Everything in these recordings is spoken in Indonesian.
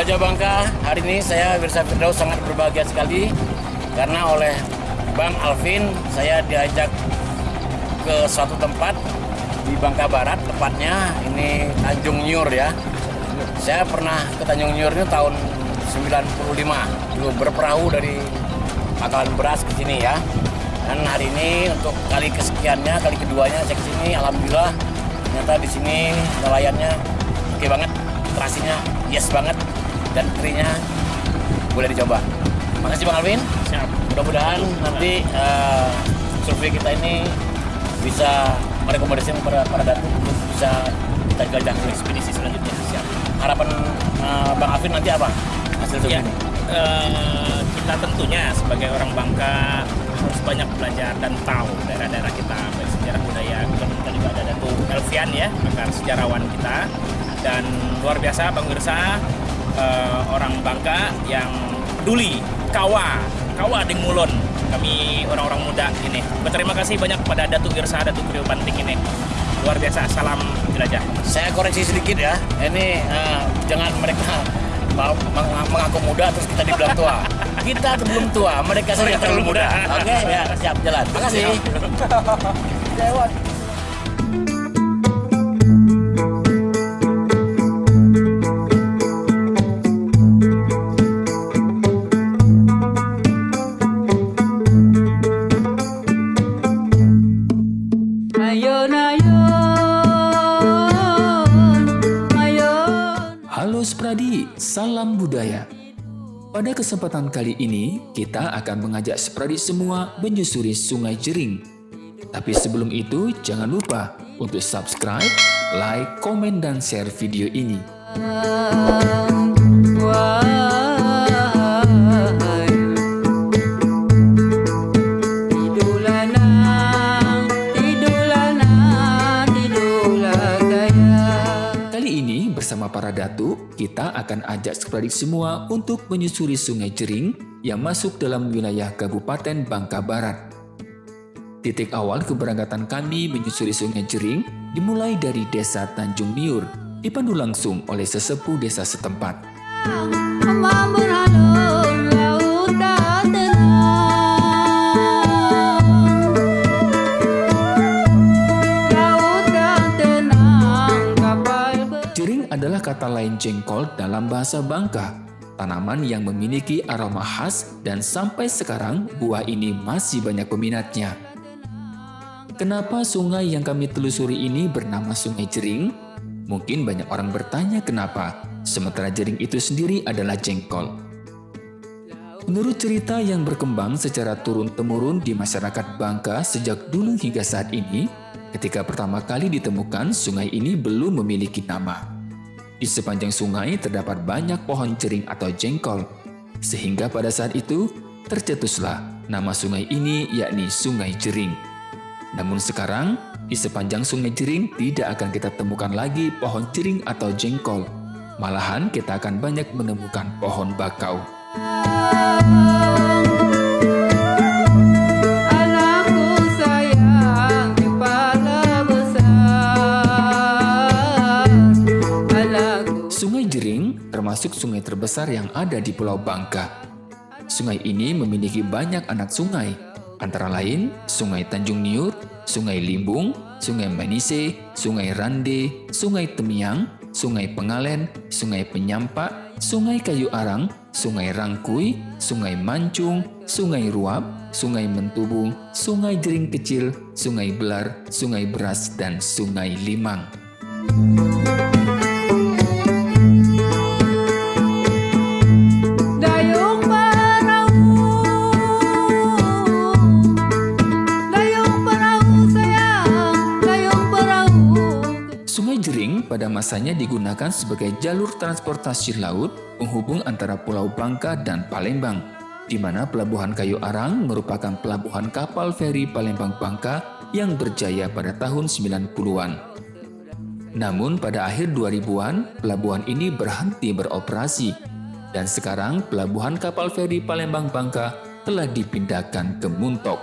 Jelajah Bangka. Hari ini saya Wirsa Firdaus sangat berbahagia sekali karena oleh Bang Alvin saya diajak ke suatu tempat di Bangka Barat, tepatnya ini Tanjung Nyur ya. Saya pernah ke Tanjung Nyur ini tahun 95, dulu berperahu dari Pangkalan Beras ke sini ya. Dan hari ini untuk kali kesekiannya, kali keduanya saya ke sini, alhamdulillah ternyata di sini nelayannya oke banget, terasinya yes banget dan trinya boleh dicoba. Makasih Bang Alvin. Siap. Mudah-mudahan nanti uh, survei kita ini bisa merekomendasikan para para datu untuk bisa kita jelajah ekspedisi selanjutnya. Siap. Harapan uh, Bang Alvin nanti apa hasil survei Ya, ini? eh, kita tentunya sebagai orang Bangka harus banyak belajar dan tahu daerah-daerah kita baik sejarah budaya. Kita juga ada Datu Elvian ya, pakar sejarawan kita dan luar biasa Bang Wirsa eh, orang Bangka yang peduli kawa kawa di Mulon kami orang-orang muda ini berterima kasih banyak pada Datu Wirsa Datu Kriyo Banting ini luar biasa salam jelajah Saya koreksi sedikit ya. Ini uh, jangan mereka mau meng- mengaku muda terus kita dibilang tua. Kita belum tua, mereka saja Mereka terlalu muda. muda. Oke, ya siap jalan. Lewat. Ayun, Pada kesempatan kali ini, kita akan mengajak Spradi semua menyusuri Sungai Jering. Tapi sebelum itu, jangan lupa untuk subscribe, like, komen, dan share video ini. Wahai kita akan ajak Spradi semua untuk menyusuri Sungai Jering yang masuk dalam wilayah Kabupaten Bangka Barat. Titik awal keberangkatan kami menyusuri Sungai Jering dimulai dari Desa Tanjung Niur, dipandu langsung oleh sesepuh desa setempat. Kata lain jengkol dalam bahasa Bangka, tanaman yang memiliki aroma khas dan sampai sekarang buah ini masih banyak peminatnya. Kenapa sungai yang kami telusuri ini bernama Sungai Jering? Mungkin banyak orang bertanya kenapa, sementara jering itu sendiri adalah jengkol. Menurut cerita yang berkembang secara turun-temurun di masyarakat Bangka sejak dulu hingga saat ini, ketika pertama kali ditemukan sungai ini belum memiliki nama. Di sepanjang sungai terdapat banyak pohon jering atau jengkol, sehingga pada saat itu tercetuslah nama sungai ini yakni Sungai Jering. Namun sekarang, di sepanjang sungai Jering tidak akan kita temukan lagi pohon jering atau jengkol. Malahan kita akan banyak menemukan pohon bakau. Anakku termasuk sungai terbesar yang ada di Pulau Bangka. Sungai ini memiliki banyak anak sungai, antara lain Sungai Tanjung Niur, Sungai Limbung, Sungai Manise, Sungai Rande, Sungai Temiang, Sungai Pengalen, Sungai Penyampak, Sungai Kayu Arang, Sungai Rangkui, Sungai Mancung, Sungai Ruap, Sungai Mentubung, Sungai Jering Kecil, Sungai Belar, Sungai Beras, dan Sungai Limang. Pada masanya digunakan sebagai jalur transportasi laut penghubung antara Pulau Bangka dan Palembang, di mana Pelabuhan Kayu Arang merupakan pelabuhan kapal feri Palembang Bangka yang berjaya pada tahun 90-an. Namun pada akhir 2000-an, pelabuhan ini berhenti beroperasi, dan sekarang pelabuhan kapal feri Palembang Bangka telah dipindahkan ke Muntok.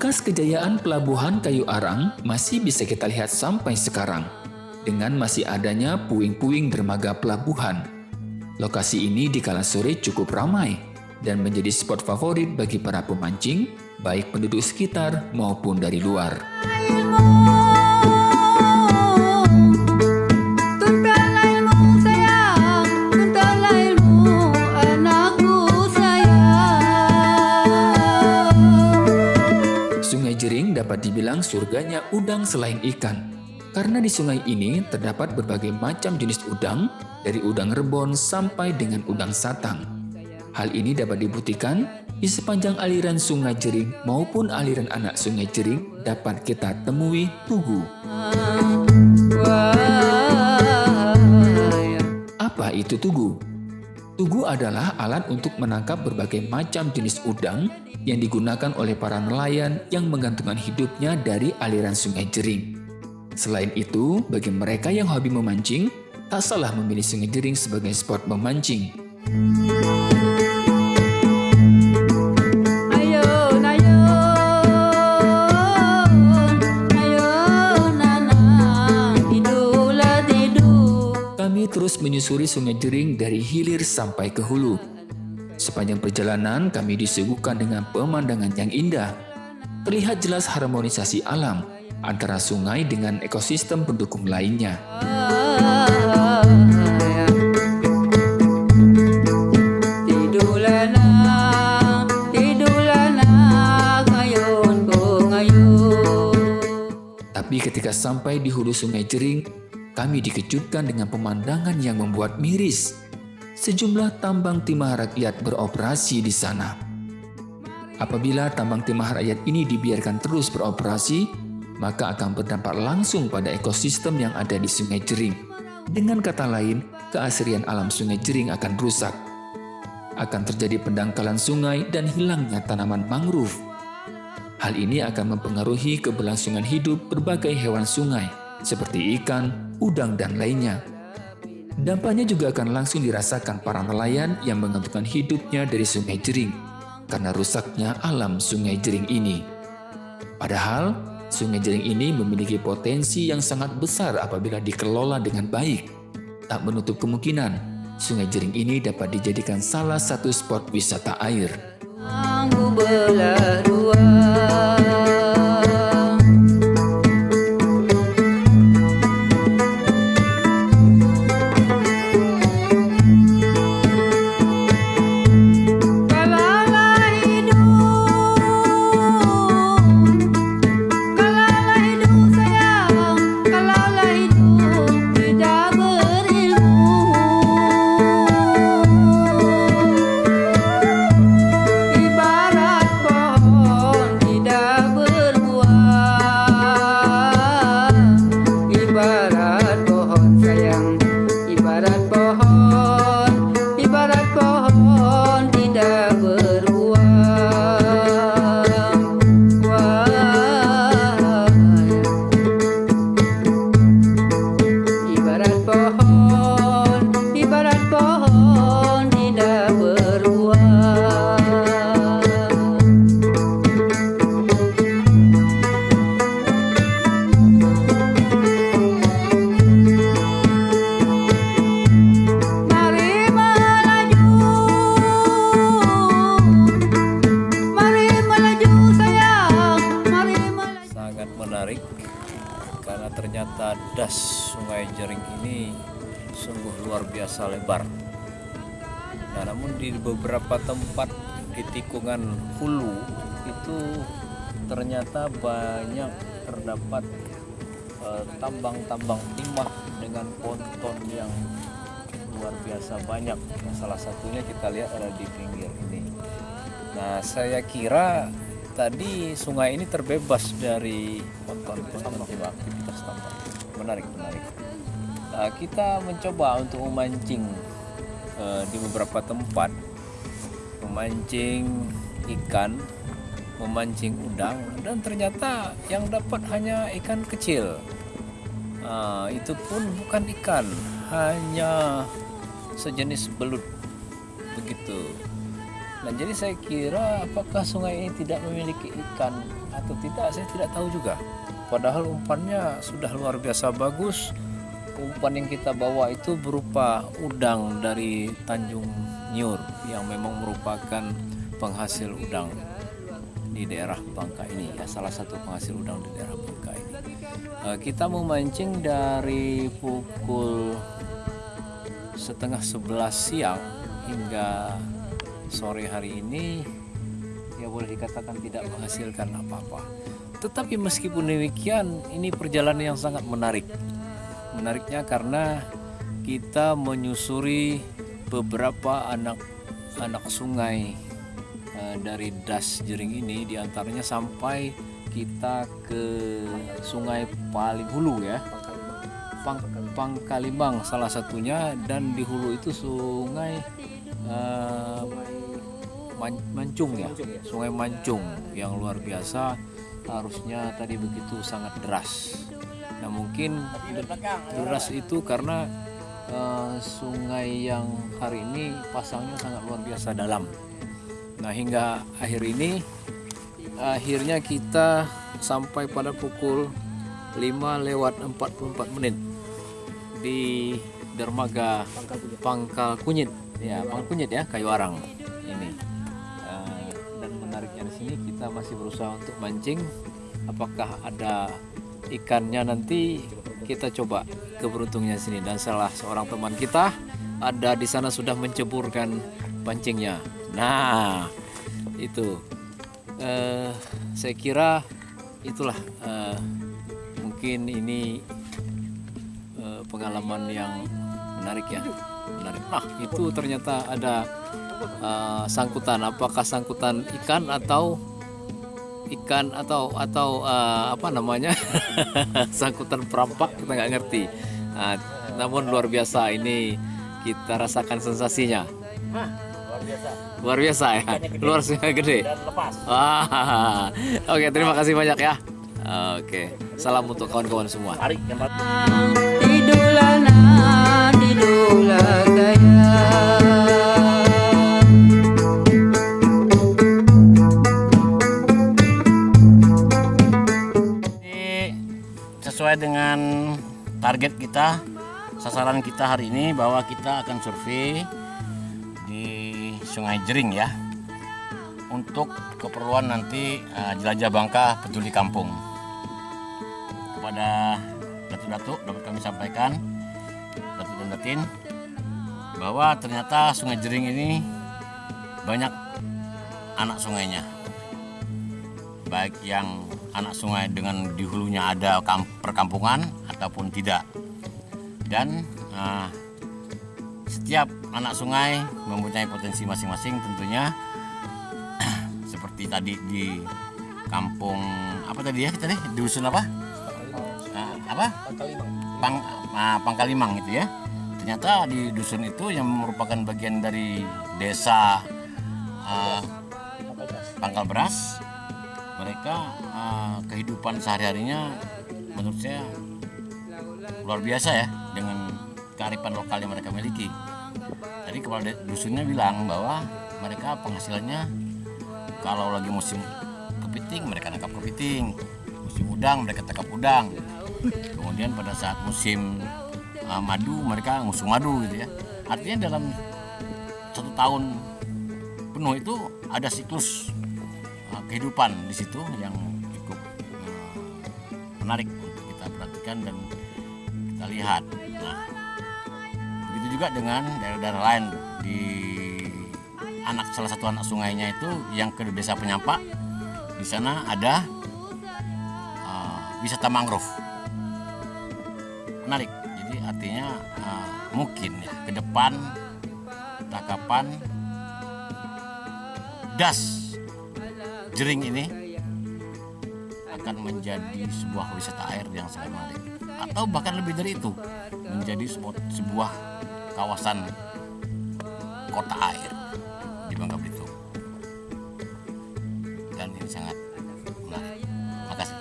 Bekas kejayaan pelabuhan Kayu Arang masih bisa kita lihat sampai sekarang, dengan masih adanya puing-puing dermaga pelabuhan. Lokasi ini di kala sore cukup ramai dan menjadi spot favorit bagi para pemancing, baik penduduk sekitar maupun dari luar. Dibilang surganya udang selain ikan. Karena di sungai ini terdapat berbagai macam jenis udang, dari udang rebon sampai dengan udang satang. Hal ini dapat dibuktikan di sepanjang aliran sungai Jering maupun aliran anak sungai Jering dapat kita temui tugu. Apa itu tugu? Tugu adalah alat untuk menangkap berbagai macam jenis udang yang digunakan oleh para nelayan yang menggantungkan hidupnya dari aliran sungai Jering. Selain itu, bagi mereka yang hobi memancing, tak salah memilih sungai Jering sebagai spot memancing. Menyusuri sungai Jering dari hilir sampai ke hulu. Sepanjang perjalanan kami disuguhkan dengan pemandangan yang indah. Terlihat jelas harmonisasi alam antara sungai dengan ekosistem pendukung lainnya. Tapi ketika sampai di hulu sungai Jering, kami dikejutkan dengan pemandangan yang membuat miris. Sejumlah tambang timah rakyat beroperasi di sana. Apabila tambang timah rakyat ini dibiarkan terus beroperasi, maka akan berdampak langsung pada ekosistem yang ada di sungai Jering. Dengan kata lain, keasrian alam sungai Jering akan rusak. Akan terjadi pendangkalan sungai dan hilangnya tanaman mangrove. Hal ini akan mempengaruhi keberlangsungan hidup berbagai hewan sungai, seperti ikan, udang, dan lainnya. Dampaknya juga akan langsung dirasakan para nelayan yang menggantungkan hidupnya dari sungai Jering, karena rusaknya alam sungai Jering ini. Padahal, sungai Jering ini memiliki potensi yang sangat besar apabila dikelola dengan baik. Tak menutup kemungkinan, sungai Jering ini dapat dijadikan salah satu spot wisata air. Aku beberapa tempat di tikungan hulu itu ternyata banyak terdapat eh, tambang-tambang timah dengan ponton yang luar biasa banyak. Nah, salah satunya kita lihat ada di pinggir ini. Nah, saya kira tadi sungai ini terbebas dari ponton-ponton atau aktivitas tambang. Menarik, menarik. Nah, kita mencoba untuk memancing eh, di beberapa tempat, memancing ikan, memancing udang, dan ternyata yang dapat hanya ikan kecil. Ah, itu pun bukan ikan, hanya sejenis belut begitu. Nah, jadi saya kira apakah sungai ini tidak memiliki ikan atau tidak saya tidak tahu juga. Padahal umpannya sudah luar biasa bagus. Umpan yang kita bawa itu berupa udang dari Tanjung Nyur yang memang merupakan penghasil udang di daerah Bangka ini ya salah satu penghasil udang di daerah Bangka ini. Eh, kita memancing dari pukul setengah sebelas siang hingga sore hari ini ya boleh dikatakan tidak menghasilkan apa-apa. Tetapi meskipun demikian ini perjalanan yang sangat menarik. Menariknya karena kita menyusuri beberapa anak anak sungai eh, dari das jering ini di antaranya sampai kita ke sungai paling hulu ya. Pang, Pangkalimbang salah satunya dan di hulu itu sungai eh, Man- Mancung ya. Sungai Mancung yang luar biasa harusnya tadi begitu sangat deras nah mungkin deras itu karena eh, sungai yang hari ini pasangnya sangat luar biasa dalam. Nah hingga akhir ini akhirnya kita sampai pada pukul 5 lewat 44 menit di dermaga Pangkal Kunyit. Ya Pangkal Kunyit ya Kayu Arang ini. Eh, dan menariknya di sini kita masih berusaha untuk mancing apakah ada ikannya nanti kita coba keberuntungnya sini. Dan salah seorang teman kita ada di sana sudah menceburkan pancingnya. Nah itu. Eh, saya kira itulah eh, mungkin ini eh, pengalaman yang menarik ya. Menarik. Nah itu ternyata ada eh, sangkutan. Apakah sangkutan ikan atau ikan atau atau eh, apa namanya? Sangkutan perampak kita nggak ngerti. Nah, namun luar biasa ini kita rasakan sensasinya. Luar biasa. Luar biasa ya? Luar biasa gede. Dan lepas. Wah, oke terima kasih banyak ya. Oke, salam untuk kawan-kawan semua. tarik target kita, sasaran kita hari ini bahwa kita akan survei di Sungai Jering ya untuk keperluan nanti eh, jelajah Bangka peduli kampung. Kepada datuk-datuk dapat kami sampaikan, datuk dan datin, bahwa ternyata Sungai Jering ini banyak anak sungainya baik yang anak sungai dengan di hulunya ada kam- perkampungan ataupun tidak. Dan eh, setiap anak sungai mempunyai potensi masing-masing tentunya seperti tadi di kampung apa tadi ya tadi di dusun apa? Nah, apa? Pang, ah, Pangkalimang itu ya. Ternyata di dusun itu yang merupakan bagian dari desa ah, Pangkal Beras mereka eh, kehidupan sehari-harinya menurut saya luar biasa ya dengan kearifan lokal yang mereka miliki. Tadi kepala dusunnya bilang bahwa mereka penghasilannya kalau lagi musim kepiting mereka nangkap kepiting, musim udang mereka tangkap udang. Kemudian pada saat musim eh, madu mereka ngusung madu gitu ya. Artinya dalam satu tahun penuh itu ada siklus uh, kehidupan di situ yang cukup uh, menarik untuk kita perhatikan dan kita lihat. Nah, begitu juga dengan daerah-daerah lain di anak salah satu anak sungainya itu yang ke desa Penyampak di sana ada uh, wisata mangrove menarik. Jadi artinya uh, mungkin ya ke depan tangkapan das jering ini akan menjadi sebuah wisata air yang sangat menarik. Atau bahkan lebih dari itu menjadi sebuah, kawasan kota air di Bangka Belitung. Dan ini sangat menarik. Makasih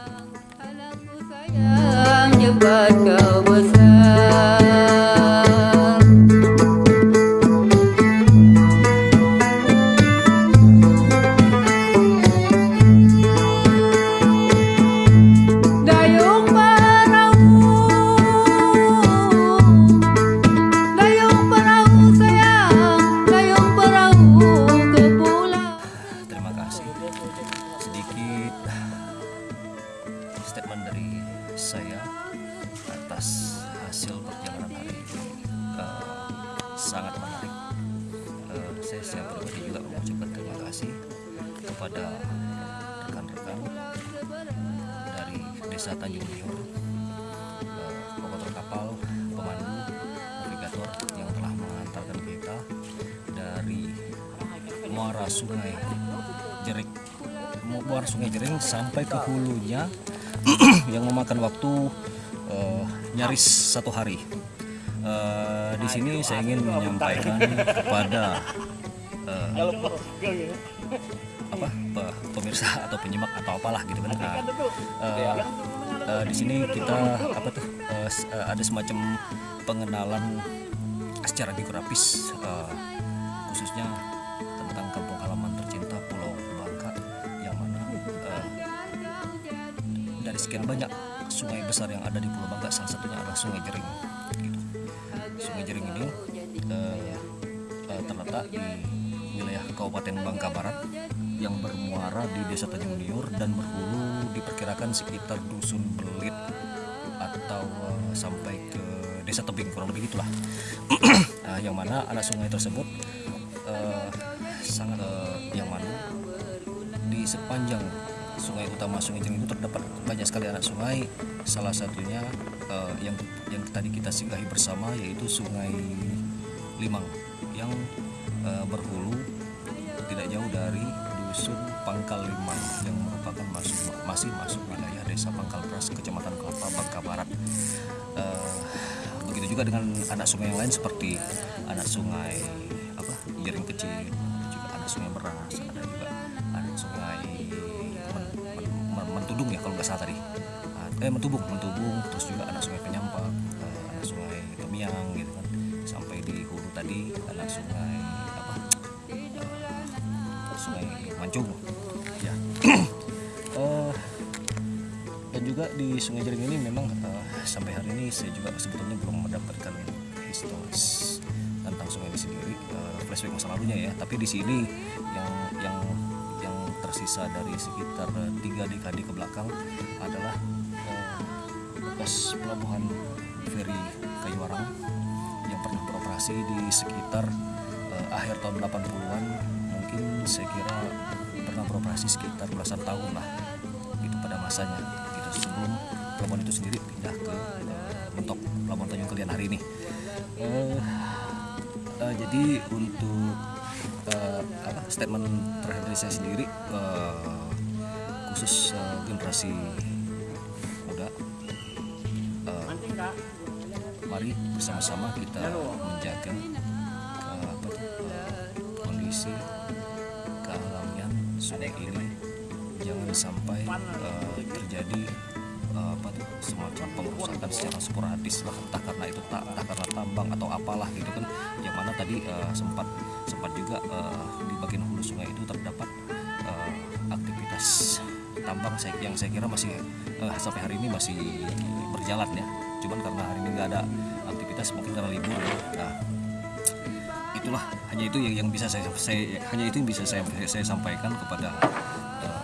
sedikit statement dari saya atas hasil perjalanan hari ini uh, sangat menarik. Uh, saya siap pribadi juga mengucapkan terima kasih kepada rekan-rekan dari desa Tanjung Lior uh, eh, operator kapal pemandu navigator yang telah mengantarkan kita dari muara sungai Jerik muara Sungai Jering sampai ke hulunya yang memakan waktu eh, nyaris satu hari. Eh, di sini saya ingin menyampaikan kepada eh, apa pe- pemirsa atau penyimak atau apalah gitu kan. Nah, eh, eh, di sini kita apa tuh eh, ada semacam pengenalan secara geografis eh, khususnya sekian banyak sungai besar yang ada di Pulau Bangka salah satunya adalah Sungai Jering gitu. Sungai Jering ini eh, eh, terletak di wilayah Kabupaten Bangka Barat yang bermuara di Desa Tanjung Liur dan berhulu diperkirakan sekitar dusun Belit atau eh, sampai ke Desa Tebing kurang lebih gitulah. Nah, yang mana anak sungai tersebut eh, sangat eh, yang mana di sepanjang sungai utama Sungai Jering itu terdapat banyak sekali anak sungai. Salah satunya eh, yang yang tadi kita singgahi bersama yaitu Sungai Limang yang eh, berhulu tidak jauh dari dusun Pangkal Limang yang merupakan masuk, masih masuk wilayah desa Pangkal Pras, Kecamatan Kelapa, Bangka Barat. Eh, begitu juga dengan anak sungai yang lain seperti anak sungai apa Jering Kecil, juga anak sungai Beras, ada juga Eh Mentubung, Mentubung, terus juga anak sungai Penyampak, eh, anak sungai Tomiang gitu kan. Sampai di hulu tadi anak sungai apa? eh, sungai Mancung ya Eh, dan juga di Sungai Jering ini memang eh, sampai hari ini saya juga sebetulnya belum mendapatkan historis tentang sungai ini sendiri eh, flashback masa lalunya ya tapi di sini yang yang yang tersisa dari sekitar tiga dekade ke belakang adalah bekas pelabuhan feri Kayuarang yang pernah beroperasi di sekitar eh, akhir tahun 80-an mungkin saya kira pernah beroperasi sekitar belasan tahun lah itu pada masanya. Gitu sebelum pelabuhan itu sendiri pindah ke eh, mentok pelabuhan Tanjung Kalian hari ini. Eh, eh, jadi untuk eh, apa statement terakhir dari saya sendiri eh, khusus eh, generasi mari bersama-sama kita menjaga eh, apa eh, kondisi kealamian sungai ini. Jangan sampai eh, terjadi semacam pengerusakan secara sporadis lah entah karena itu tak entah karena tambang atau apalah gitu kan. Yang mana tadi sempat sempat juga di bagian hulu sungai itu terdapat aktivitas tambang yang saya kira masih sampai hari ini masih berjalan ya. Cuman karena hari ini nggak ada aktivitas mungkin karena libur. Ya. nah itulah. Hanya itu yang, yang bisa saya, saya hanya itu yang bisa saya saya sampaikan kepada eh,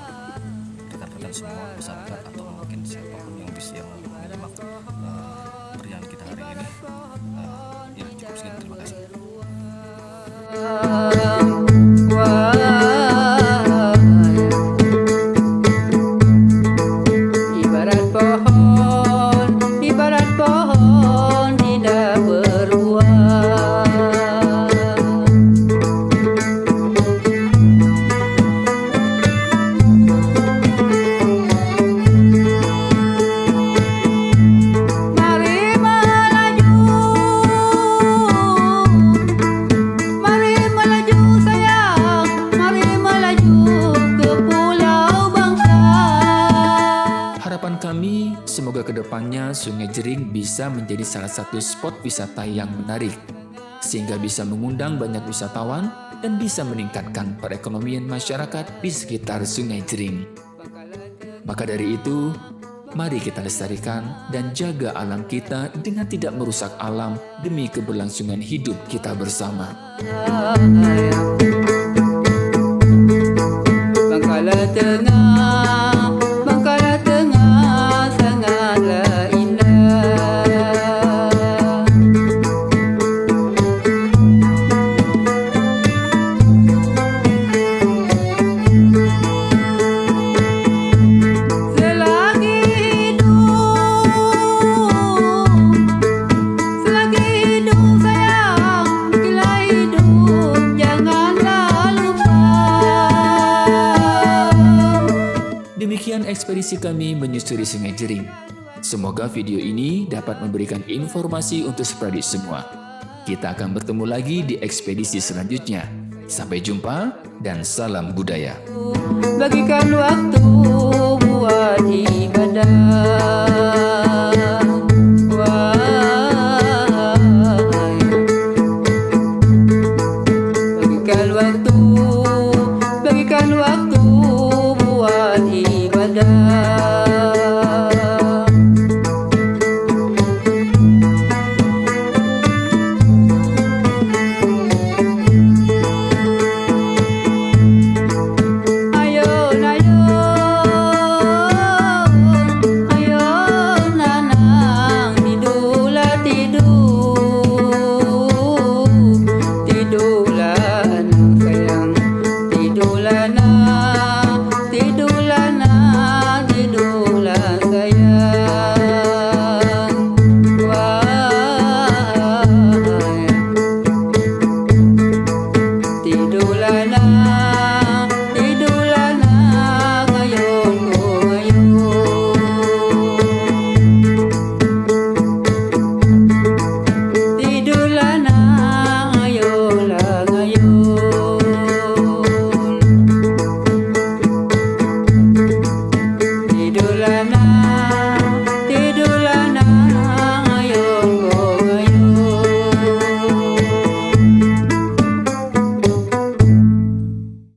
rekan-rekan semua masyarakat atau mungkin siapa pun yang bisa yang menyimak eh, perjalanan kita hari ini. Eh, ya cukup sekian. Terima kasih bisa menjadi salah satu spot wisata yang menarik, sehingga bisa mengundang banyak wisatawan dan bisa meningkatkan perekonomian masyarakat di sekitar Sungai Jering. Maka dari itu, mari kita lestarikan dan jaga alam kita dengan tidak merusak alam demi keberlangsungan hidup kita bersama. Sungai Jering. Semoga video ini dapat memberikan informasi untuk Spradik semua. Kita akan bertemu lagi di ekspedisi selanjutnya. Sampai jumpa dan salam budaya. Bagikan waktu buat ibadah